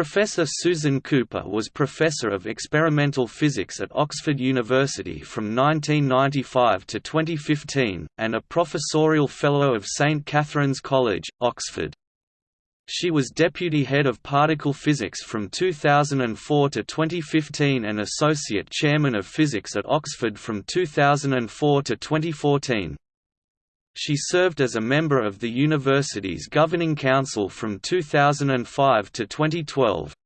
Professor Susan Cooper was Professor of Experimental Physics at Oxford University from 1995 to 2015, and a Professorial Fellow of St Catherine's College, Oxford. She was Deputy Head of Particle Physics from 2004 to 2015 and Associate Chairman of Physics at Oxford from 2004 to 2014. She served as a member of the university's Governing Council from 2005 to 2012.